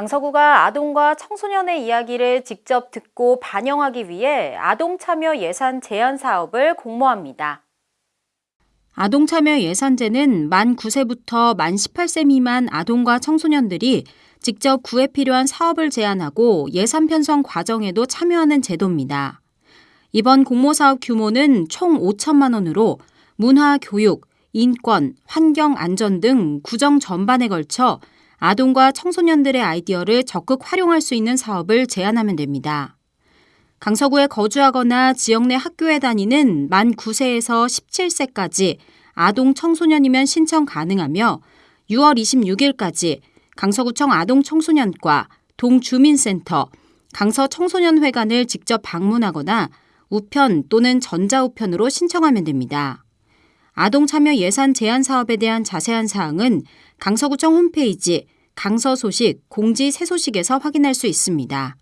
강서구가 아동과 청소년의 이야기를 직접 듣고 반영하기 위해 아동 참여 예산 제한 사업을 공모합니다. 아동 참여 예산제는 만 9세부터 만 18세 미만 아동과 청소년들이 직접 구에 필요한 사업을 제안하고 예산 편성 과정에도 참여하는 제도입니다. 이번 공모 사업 규모는 총 5천만 원으로 문화, 교육, 인권, 환경, 안전 등 구정 전반에 걸쳐 아동과 청소년들의 아이디어를 적극 활용할 수 있는 사업을 제안하면 됩니다. 강서구에 거주하거나 지역 내 학교에 다니는 만 9세에서 17세까지 아동 청소년이면 신청 가능하며 6월 26일까지 강서구청 아동청소년과 동주민센터, 강서청소년회관을 직접 방문하거나 우편 또는 전자우편으로 신청하면 됩니다. 아동 참여 예산 제한 사업에 대한 자세한 사항은 강서구청 홈페이지 강서 소식 공지 새 소식에서 확인할 수 있습니다.